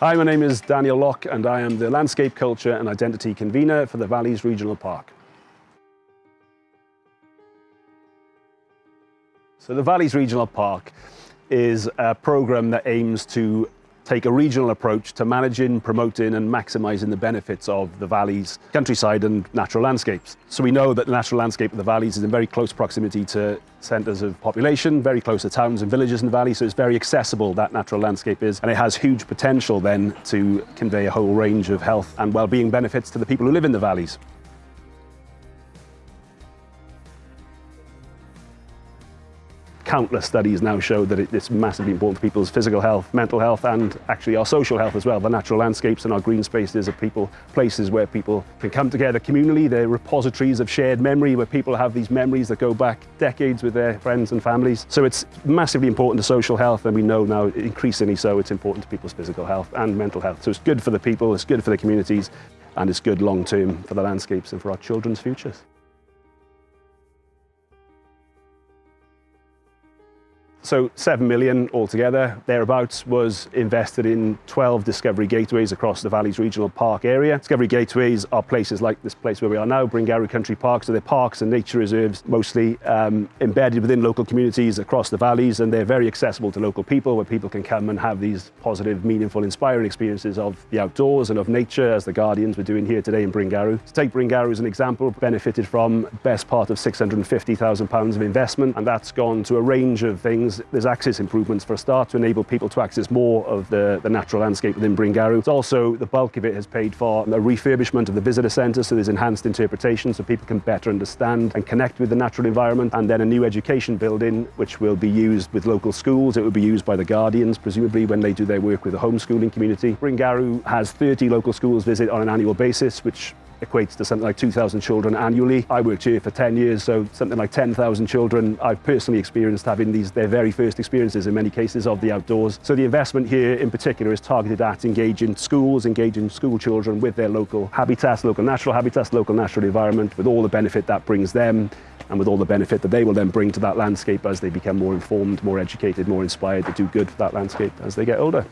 Hi, my name is Daniel Locke and I am the Landscape Culture and Identity Convener for the Valleys Regional Park. So the Valleys Regional Park is a programme that aims to take a regional approach to managing, promoting and maximising the benefits of the valleys, countryside and natural landscapes. So we know that the natural landscape of the valleys is in very close proximity to centres of population, very close to towns and villages in the valley, so it's very accessible, that natural landscape is, and it has huge potential then to convey a whole range of health and well-being benefits to the people who live in the valleys. Countless studies now show that it's massively important for people's physical health, mental health, and actually our social health as well. The natural landscapes and our green spaces are people, places where people can come together communally. They're repositories of shared memory where people have these memories that go back decades with their friends and families. So it's massively important to social health, and we know now increasingly so it's important to people's physical health and mental health. So it's good for the people, it's good for the communities, and it's good long term for the landscapes and for our children's futures. So 7 million altogether, thereabouts, was invested in 12 Discovery Gateways across the Valleys Regional Park area. Discovery Gateways are places like this place where we are now, Bryngarw Country Park, so they're parks and nature reserves, mostly um, embedded within local communities across the valleys, and they're very accessible to local people, where people can come and have these positive, meaningful, inspiring experiences of the outdoors and of nature, as the Guardians were doing here today in Bryngarw. To take Bryngarw as an example, benefited from best part of £650,000 of investment, and that's gone to a range of things there's, there's access improvements for a start to enable people to access more of the, the natural landscape within Bringaroo. It's also, the bulk of it has paid for a refurbishment of the visitor centre, so there's enhanced interpretation so people can better understand and connect with the natural environment, and then a new education building which will be used with local schools. It will be used by the Guardians, presumably when they do their work with the homeschooling community. Bringaroo has 30 local schools visit on an annual basis, which equates to something like 2,000 children annually. I worked here for 10 years, so something like 10,000 children I've personally experienced having these their very first experiences in many cases of the outdoors. So the investment here in particular is targeted at engaging schools, engaging school children with their local habitats, local natural habitats, local natural environment, with all the benefit that brings them and with all the benefit that they will then bring to that landscape as they become more informed, more educated, more inspired to do good for that landscape as they get older.